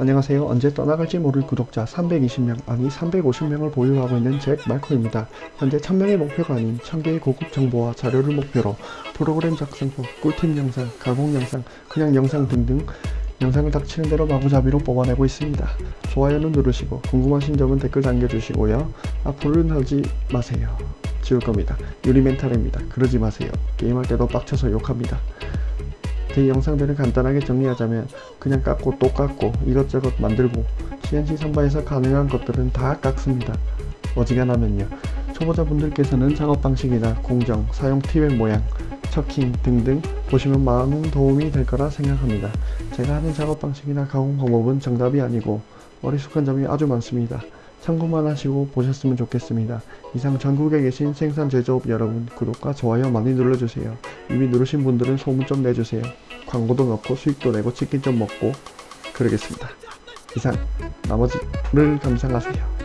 안녕하세요. 언제 떠나갈지 모를 구독자 320명 아니 350명을 보유하고 있는 잭 말코입니다. 현재 1000명의 목표가 아닌 1000개의 고급 정보와 자료를 목표로 프로그램 작성법, 꿀팁 영상, 가공 영상, 그냥 영상 등등 영상을 닥치는 대로 마구잡이로 뽑아내고 있습니다. 좋아요는 누르시고 궁금하신 점은 댓글 남겨주시고요. 앞으로는 하지 마세요. 지울 겁니다. 유리 멘탈입니다. 그러지 마세요. 게임할 때도 빡쳐서 욕합니다. 제 영상들을 간단하게 정리하자면 그냥 깎고 또 깎고 이것저것 만들고 CNC 선바에서 가능한 것들은 다 깎습니다. 어지간하면요. 초보자분들께서는 작업 방식이나 공정, 사용 팁의 모양, 척킹 등등 보시면 많은 도움이 될 거라 생각합니다. 제가 하는 작업 방식이나 가공 방법은 정답이 아니고 어리숙한 점이 아주 많습니다. 참고만 하시고 보셨으면 좋겠습니다. 이상 전국에 계신 생산 제조업 여러분 구독과 좋아요 많이 눌러주세요. 이미 누르신 분들은 소문 좀 내주세요. 광고도 넣고 수익도 내고 치킨 좀 먹고 그러겠습니다. 이상 나머지를 감상하세요.